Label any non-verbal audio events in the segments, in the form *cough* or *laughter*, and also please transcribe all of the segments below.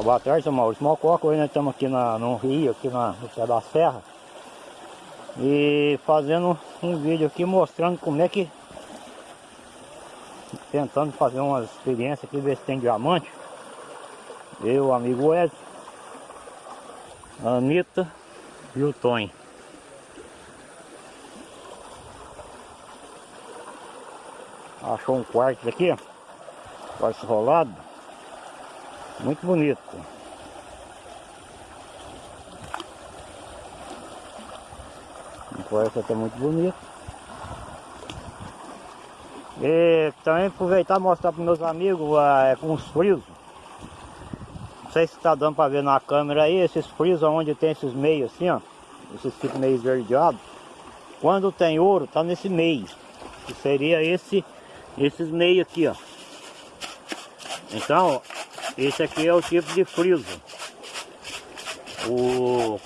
Uma boa tarde, seu Maurício Mococa. Hoje nós estamos aqui na, no Rio, aqui na, no pé da serra. E fazendo um vídeo aqui mostrando como é que... Tentando fazer uma experiência aqui, ver se tem diamante. Eu, amigo Ed, a Anitta e o Tony. Achou um quarto aqui. Quarto rolado. Muito bonito. O quarto até muito bonito. E também aproveitar e mostrar para meus amigos é, com os frisos. Não sei se está dando para ver na câmera aí, esses frisos onde tem esses meios assim, ó. Esses tipos meio esverdeados. Quando tem ouro, tá nesse meio. Que seria esse, esses meios aqui, ó. Então, esse aqui é o tipo de friso. O,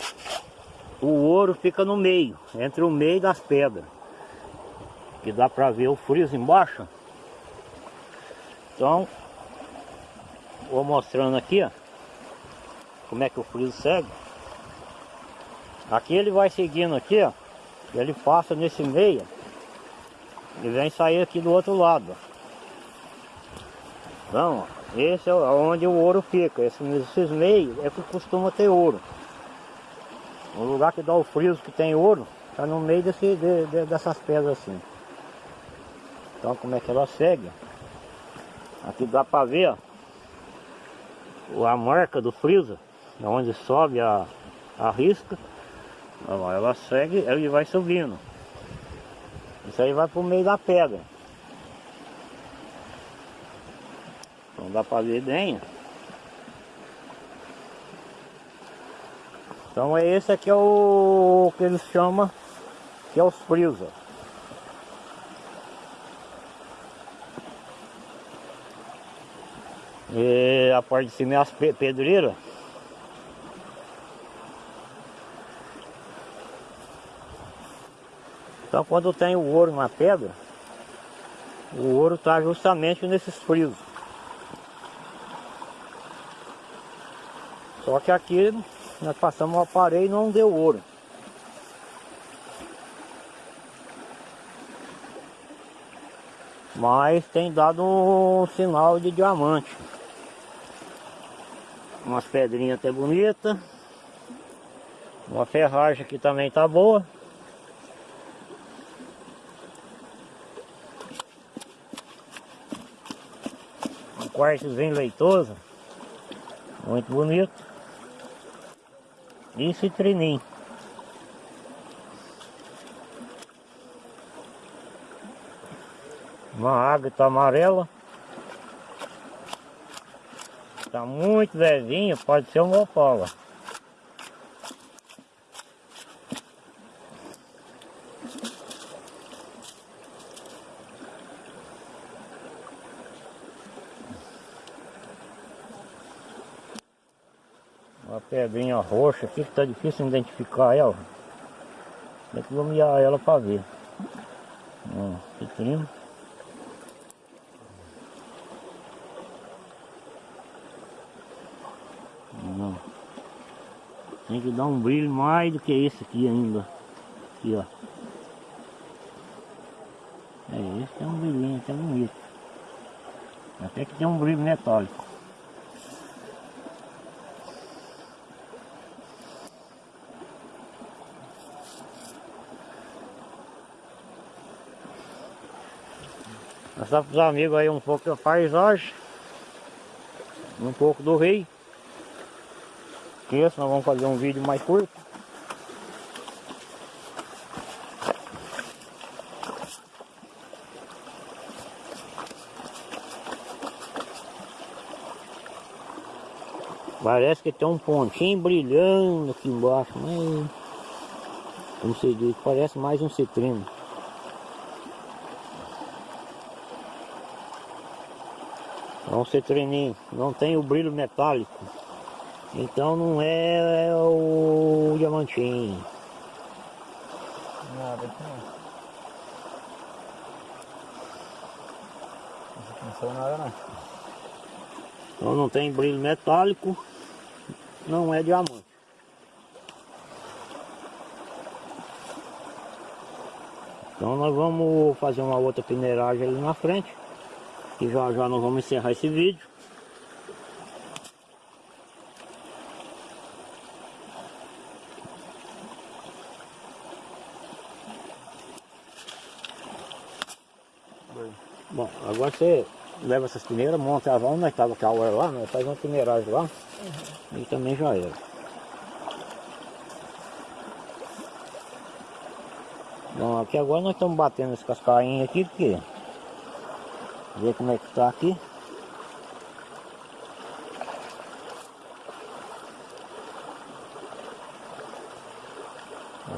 o ouro fica no meio, entre o meio das pedras. Que dá para ver o friso embaixo. Então, vou mostrando aqui, ó, como é que o friso segue. Aqui ele vai seguindo aqui, ó. Ele passa nesse meio. E vem sair aqui do outro lado. Então, esse é onde o ouro fica. Esses meios é que costuma ter ouro. O lugar que dá o friso que tem ouro, está no meio desse, de, de, dessas pedras assim. Então como é que ela segue? Aqui dá para ver ó, a marca do friso, onde sobe a, a risca. Ela segue, ele vai subindo. Isso aí vai para o meio da pedra. Então dá para ver bem. Então é esse aqui é o que eles chamam que é os frisos. E a parte de cima é as pedreiras. Então quando tem o ouro na pedra, o ouro está justamente nesses frisos. Só que aqui nós passamos o aparelho e não deu ouro. Mas tem dado um sinal de diamante. Umas pedrinhas até bonitas. Uma ferragem aqui também tá boa. Um quartozinho leitoso. Muito bonito. E citrinim. Uma água tá amarela. Tá muito velhinho, pode ser uma opola. Uma pedrinha roxa aqui que tá difícil identificar ela. Tem que iluminar ela para ver. Ó, citrino. Tem que dar um brilho mais do que esse aqui ainda. Aqui, ó. É, esse tem um brilhinho até bonito. Até que tem um brilho metálico. Mostrar para os amigos aí um pouco da paisagem. Um pouco do rio esqueça, nós vamos fazer um vídeo mais curto. Parece que tem um pontinho brilhando aqui embaixo, mas como se diz, parece mais um citrino. É um citrininho, não tem o brilho metálico. Então não é, é o diamantinho. Nada aqui não. Não saiu nada não. Então não tem brilho metálico. não é diamante. Então nós vamos fazer uma outra peneiragem ali na frente. E já já nós vamos encerrar esse vídeo. Bom, agora você leva essas peneiras, monta ela onde nós estava com a hora lá, nós faz uma peneiragem lá. E também já era. Bom, aqui agora nós estamos batendo esse cascainho aqui, porque ver como é que tá aqui.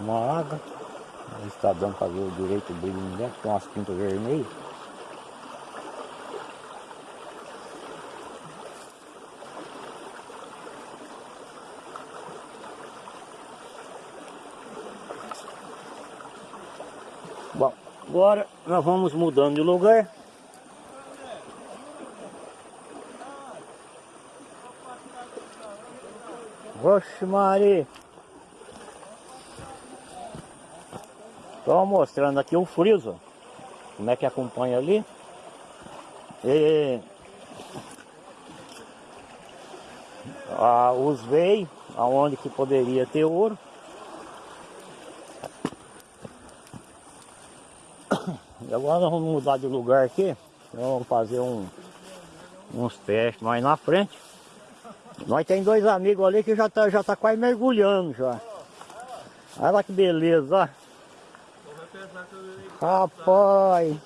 Uma água. Está dando para ver o direito do brilho dentro, tem umas pintas vermelhas. Bom, agora nós vamos mudando de lugar. Oxe Maria! Estou mostrando aqui o friso, como é que acompanha ali. E, ah, os veios, aonde que poderia ter ouro. E agora nós vamos mudar de lugar aqui. Vamos fazer um, uns testes mais na frente. Nós tem dois amigos ali que já tá, já tá quase mergulhando já. Olha lá que beleza, ó. Rapaz.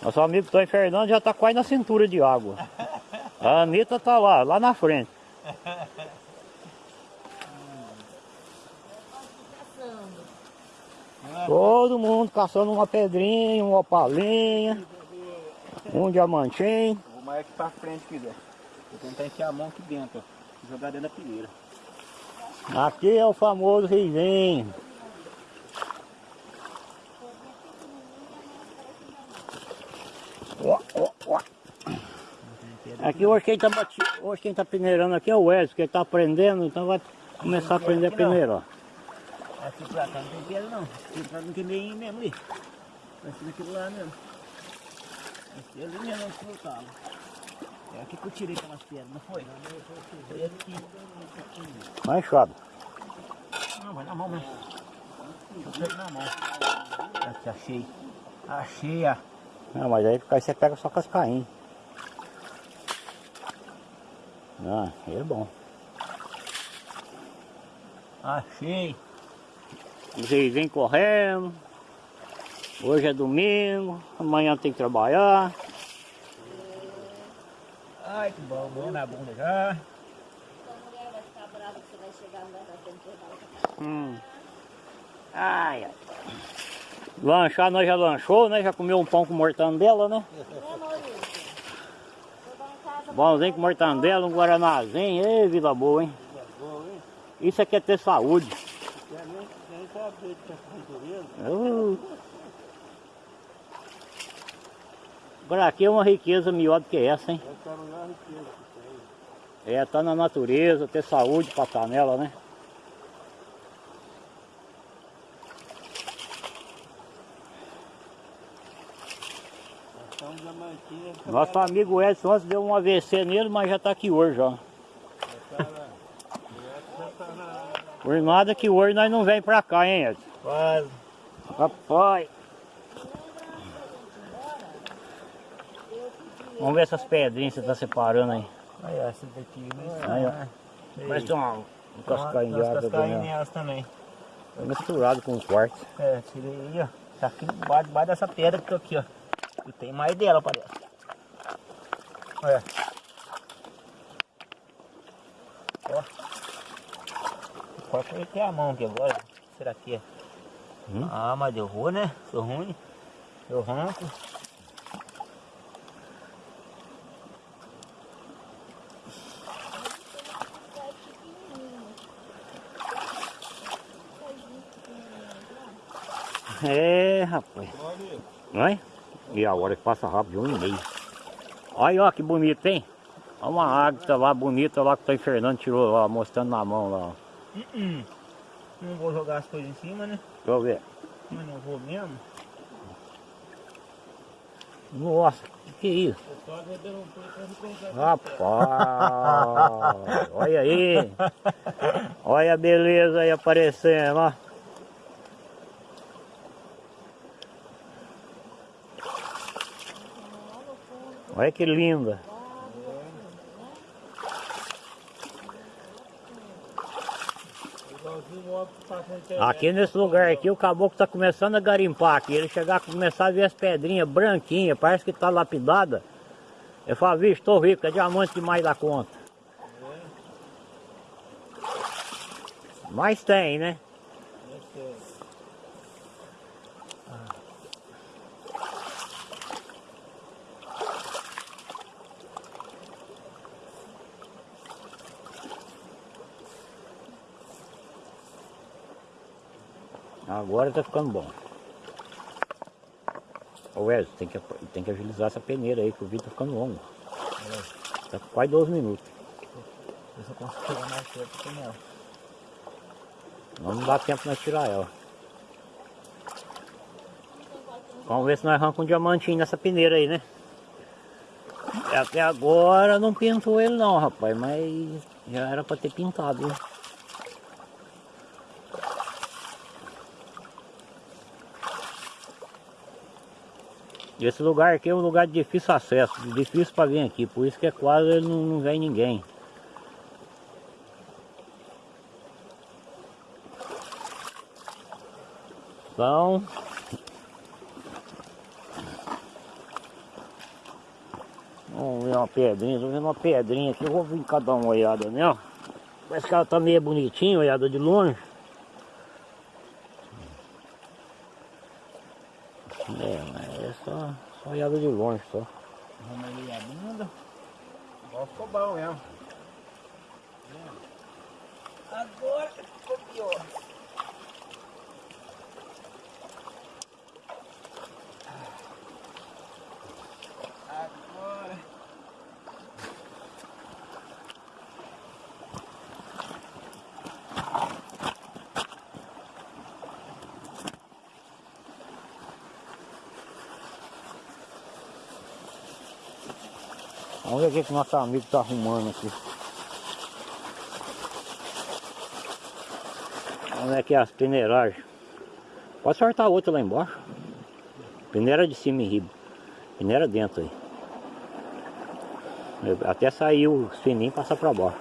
Nosso amigo Tony Fernando já tá quase na cintura de água. A Anitta tá lá, lá na frente. Todo mundo caçando uma pedrinha, uma opalinha, um diamantinho. Vou mais aqui pra frente quiser. Vou tentar enfiar a mão aqui dentro, ó. Jogar dentro da pilheira. Aqui é o famoso risinho. Ó, ó, ó. Aqui hoje quem tá bati... hoje quem tá peneirando aqui é o Wesley, que ele tá aprendendo, então vai começar a aprender a peneirar. Aqui pra cá não tem pedra não. Aqui pra não tem meio mesmo ali. Vai ser daquele lá mesmo. Aqui ali mesmo onde eu tava. É aqui que eu tirei aquelas pedras, não foi? Foi aqui. Vai chave. Não, vai na mão mesmo. Eu pego na mão. Aqui, achei. Achei, ó. Não, mas aí aí você pega só cascainho. Ah, é bom. Achei. Vocês vêm correndo. Hoje é domingo, amanhã tem que trabalhar. Ai, que bom. Bom na bunda já. Sua mulher vai ficar brava que você vai chegar não vai dar tempo de levar o Hum. Ai, ai. Lanchar nós já lanchou, né? Já comeu um pão com mortandela, né? Pãozinho com mortandela, um guaranazinho. Ei, vida boa, hein? Isso aqui é ter saúde. Uh. Agora aqui é uma riqueza melhor do que essa, hein? É, tá na natureza, ter saúde, passar nela, né? Nosso amigo Edson antes deu um AVC nele, mas já tá aqui hoje, ó. Por nada que hoje nós não vem pra cá, hein, Edson? Quase. Rapaz. Vamos ver essas pedrinhas que você tá separando aí. Olha essa daqui, mas... Aí, ó. Parece que tem uma, um umas também. É misturado com o quartzo. É, tirei aí, ó. Tá aqui debaixo, debaixo dessa pedra que tô aqui, ó. E tem mais dela, parece. Olha. Ó. Qual foi que é a mão aqui agora? Será que é? Hum? Ah, mas deu ruim, né? Sou ruim. Eu ronco. É, rapaz. Não é? E a hora que passa rápido, um e meio. Olha, ó, que bonito, hein? Olha uma águia lá bonita lá que o Tony Fernando tirou lá, mostrando na mão lá. Hum, Não vou jogar as coisas em cima, né? Deixa eu ver. Mas não vou mesmo. Nossa, que que é isso? Rapaz, olha aí. *laughs* Olha a beleza aí aparecendo, ó. Olha que linda. Aqui nesse lugar aqui o caboclo tá começando a garimpar aqui. Ele chegar a começar a ver as pedrinhas branquinhas, parece que tá lapidada. Eu falo, vixe, tô rico, é diamante demais da conta. Mas tem, né? Agora tá ficando bom. Ô Wesley, tem que, tem que agilizar essa peneira aí, que o vídeo tá ficando longo. Tá com quase 12 minutos. Eu consigo pegar mais perto com ela. Não, dá tempo nós tirar ela. Vamos ver se nós arrancamos um diamantinho nessa peneira aí, né? Até agora não pintou ele não, rapaz, mas já era pra ter pintado, hein? Esse lugar aqui é um lugar de difícil acesso, difícil para vir aqui, por isso que é quase não, não vem ninguém. Então, vamos ver uma pedrinha, tô vendo uma pedrinha aqui, eu vou vir cá dar uma olhada nela. Parece que ela tá meio bonitinha, olhada de longe. É, mas é só, só olhada de longe só. Vamos ali a bunda. Agora ficou bom mesmo. Agora ficou pior. Vamos ver o que, que nosso amigo tá arrumando aqui. Vamos ver aqui as peneiragens. Pode sortar outra lá embaixo. Peneira de cima e riba. Peneira dentro aí. Até sair o fininho e passar pra baixo.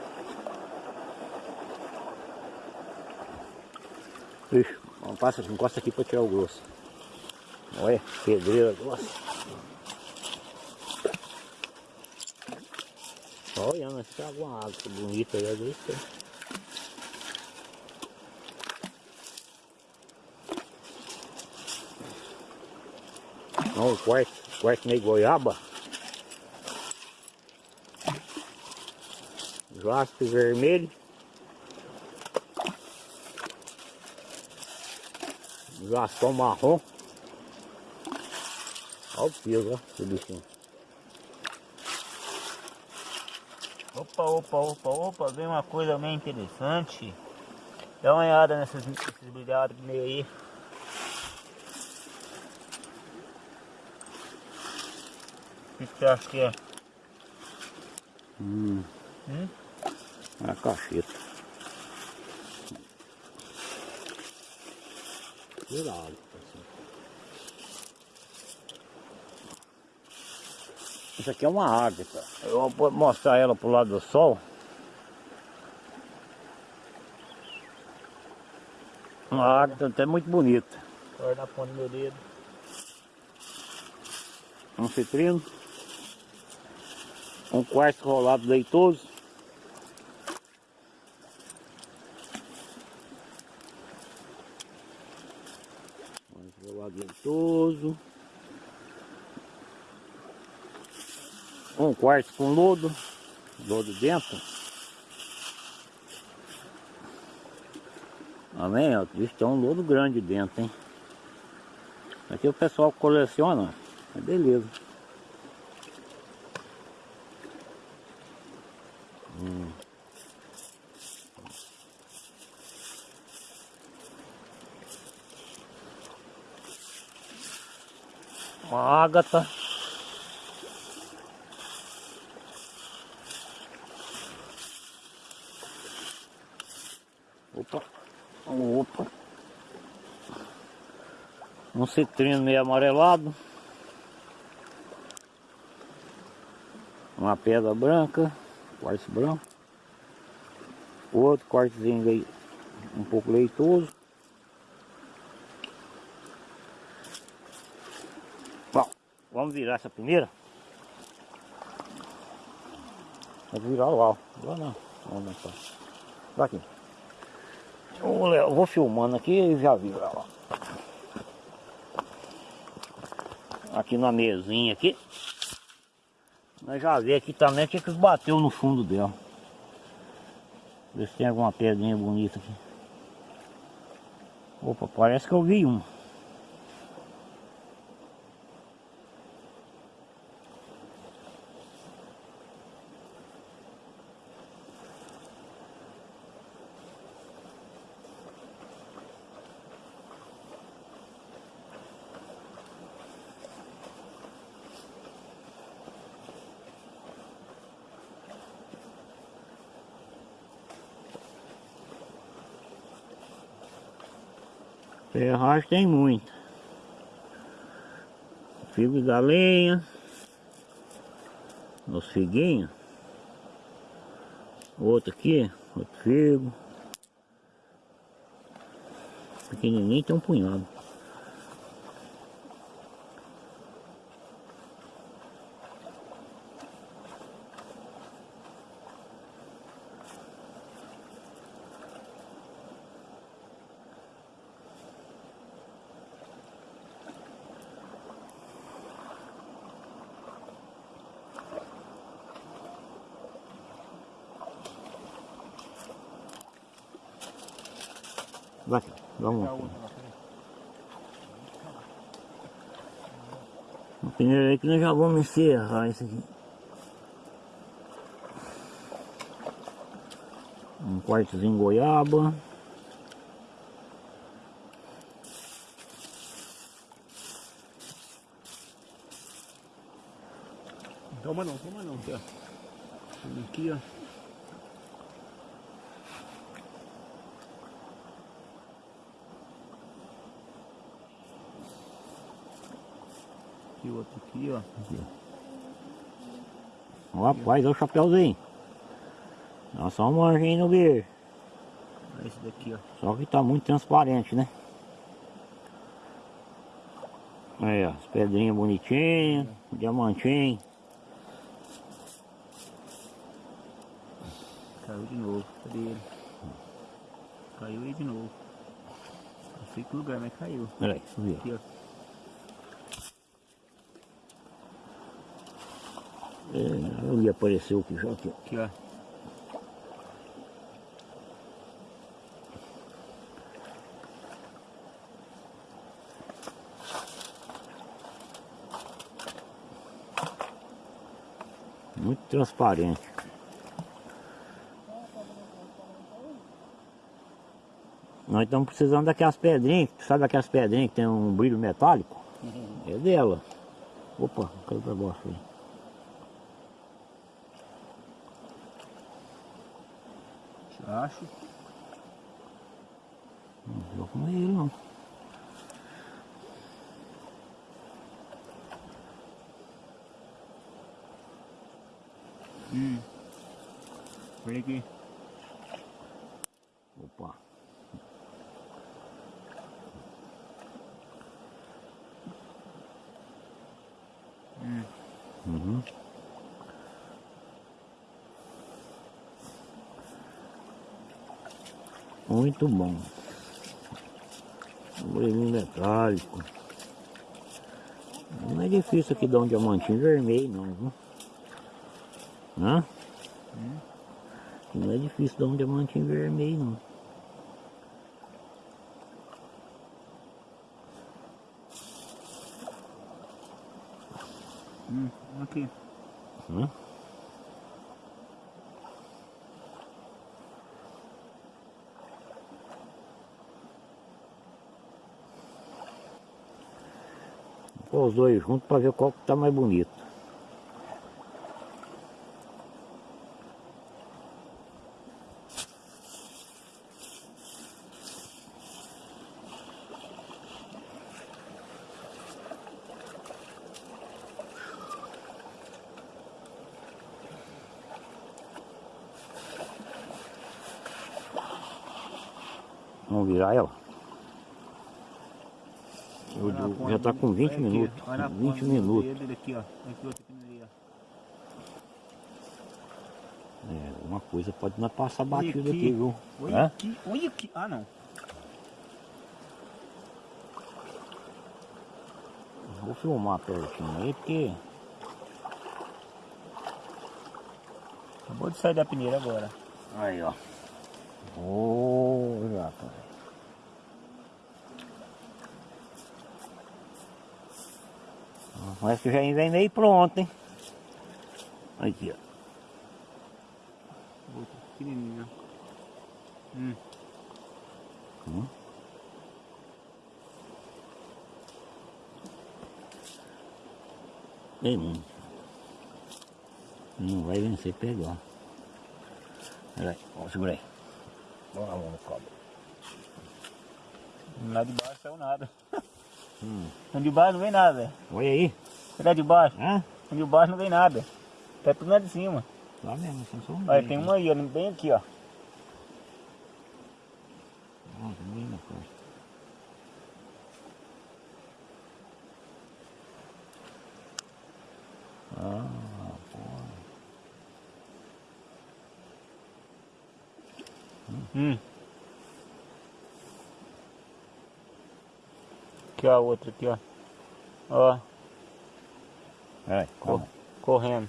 Ixi, passa, encosta aqui pra tirar o grosso. Olha, pedreira grossa. Olha, mas tem alguma água bonita aí, às vezes tem. Olha o quarto, quarto meio goiaba. Jaspe vermelho. Jaspão marrom. Olha o peso, ó, esse bichinho. Opa, opa, opa, opa, vem uma coisa meio interessante. Dá uma olhada nesses, nesses brilhados meio aí. O que que você acha que é? Hum, Hum? é a cacheta. Cuidado, pessoal. Isso aqui é uma águia, Eu vou mostrar ela pro lado do sol. Uma águia até muito bonita. Agora na ponta do meu dedo. Um citrino. Um quartzo rolado leitoso. Quartzo rolado leitoso. um quarto com lodo, lodo dentro. Amém? Ó, bicho, tem é um lodo grande dentro, hein? Aqui o pessoal coleciona, é beleza. Hum. Ágata. Um citrino meio amarelado. Uma pedra branca, quartzo branco. Outro cortezinho aí, um pouco leitoso. Bom, vamos virar essa primeira. Vou virar lá, lá não. Vamos lá. Aqui. Eu, vou filmando aqui e já viro lá. Aqui na mesinha aqui. Nós já vê aqui também que, que bateu no fundo dela. Ver se tem alguma pedrinha bonita aqui. Opa, parece que eu vi uma. Ferragem tem muita. Figo de galinha. Os figuinhos. Outro aqui, outro figo. Pequenininho tem um punhado. Vai, vamos lá. Primeiro aí que nós já vamos encerrar isso aqui. Um quartozinho goiaba. Toma não, toma não. Aqui, ó. Aqui, ó. Aqui, ó. Ó, rapaz, olha o chapéuzinho. Dá só uma manjinha no bicho. Olha esse daqui, ó. Só que tá muito transparente, né? Aí, ó, as pedrinhas bonitinhas, diamantinho. Caiu de novo. Cadê ele? Caiu aí de novo. Não sei que lugar, mas caiu. Peraí, subiu. Aqui, ó. É, ali apareceu aqui já aqui. Aqui, ó. Muito transparente. Nós estamos precisando daquelas pedrinhas, sabe aquelas pedrinhas que tem um brilho metálico? É dela. Opa, caiu pra baixo aí. Acho. Não vou comer ele não. Hum. Olha aqui. Opa. Muito bom. Brilhinho metálico. Não é difícil aqui dar um diamantinho vermelho não, viu? Hã? Não é difícil dar um diamantinho vermelho não. Hum. Aqui. Hã? Pôr os dois juntos para ver qual que tá mais bonito. Vamos virar ela. Já tá do- com 20 olha aqui, minutos. olha na 20 ponta do minutos. É, uma coisa pode não passar Olha batido aqui. viu? Olha aqui, olha aqui. Ah, não. Vou filmar pertinho aí, porque Acabou de sair da peneira agora. Aí, ó. Ô, rapaz. Mas que já meio pronto, hein? Aqui, ó. Outra pequenininha. Hum. Hum. Ei, mano. Não vai vencer pegar. Peraí, ó, segura aí. Vamos lá, mão no cobre. Lá de baixo saiu nada. *laughs* Hum. De baixo não vem nada. Olha aí. Lá de baixo. Hã? De baixo não vem nada. Tá tudo lá de cima. Lá mesmo, sem som. Olha, tem uma aí, ó, bem aqui, ó. Nossa, bem na costa. Ah, Hum. Aqui, ó, a outra aqui, ó. Ó, peraí, correndo.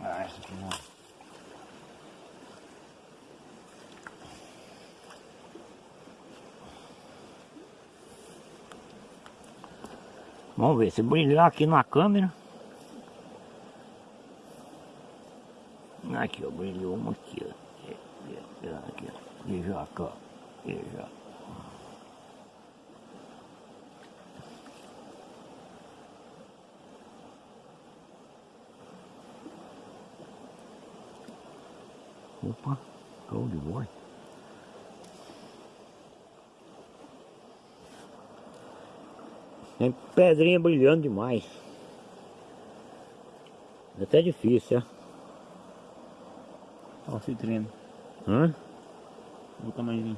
Ah, essa aqui não. Vamos ver, se brilhar aqui na câmera. Aqui, ó, brilhou uma aqui, ó. É, é, Aqui, ó. E já, cá. E já. Opa, show de bola. Tem pedrinha brilhando demais. É até difícil, é? Ó, o citrino. Hã? O tamanhozinho.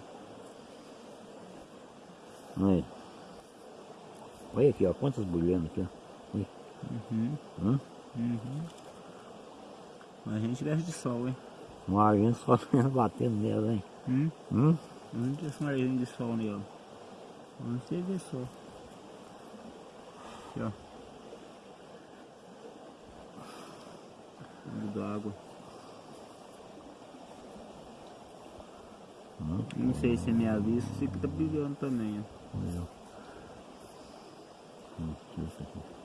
Aí. Olha aqui, ó, quantas brilhando aqui, ó. Uhum. Hã? Uhum. Mas a gente gosta de sol, hein? Uma gente só *laughs* batendo nela, hein? Hum? Hum? Tem esse narizinho de sol nele. Vamos ter ver só. Aqui, ó. Fundo da água. Hum? Não sei se é minha vista, sei que tá brilhando também, ó. Hum, isso aqui.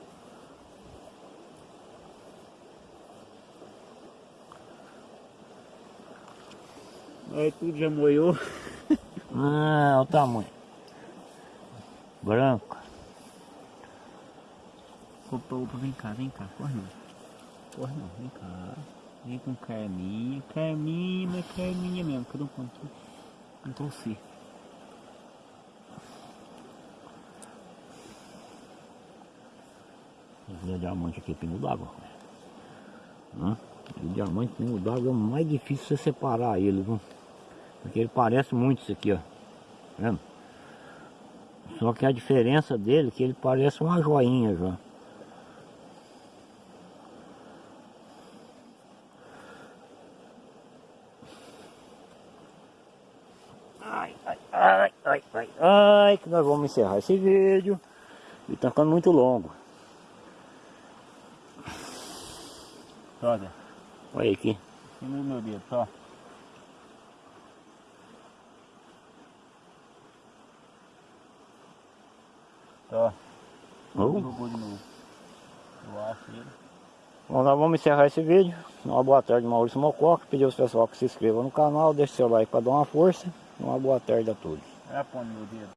Aí tudo já moiou. *laughs* Ah, olha o tamanho. Branco. Opa, opa, vem cá, vem cá, corre não. Corre não, vem cá. Vem com carminha, carminha, mas carminha mesmo. Cadê um pontinho? Não trouxe. Esse é diamante aqui é pingo d'água. Hã? O diamante pingo d'água é o mais difícil você separar ele, viu? Porque ele parece muito isso aqui, ó. Tá vendo? Só que a diferença dele é que ele parece uma joinha já. Ai, ai, ai, ai, ai, ai, que nós vamos encerrar esse vídeo. E tá ficando muito longo. Olha, Olha aqui. aqui no meu dedo, só. Ó, Oh. de novo. Eu acho ele. Bom, nós vamos encerrar esse vídeo. Uma boa tarde, Maurício Mococa. Pedir aos pessoal que se inscrevam no canal, deixe seu like para dar uma força. Uma boa tarde a todos. É no meu dedo.